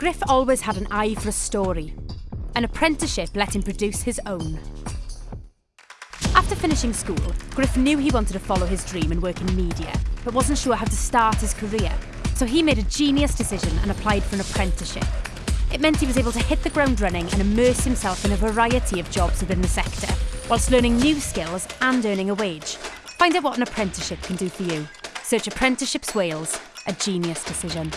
Griff always had an eye for a story. An apprenticeship let him produce his own. After finishing school, Griff knew he wanted to follow his dream and work in media, but wasn't sure how to start his career. So he made a genius decision and applied for an apprenticeship. It meant he was able to hit the ground running and immerse himself in a variety of jobs within the sector, whilst learning new skills and earning a wage. Find out what an apprenticeship can do for you. Search Apprenticeships Wales, a genius decision.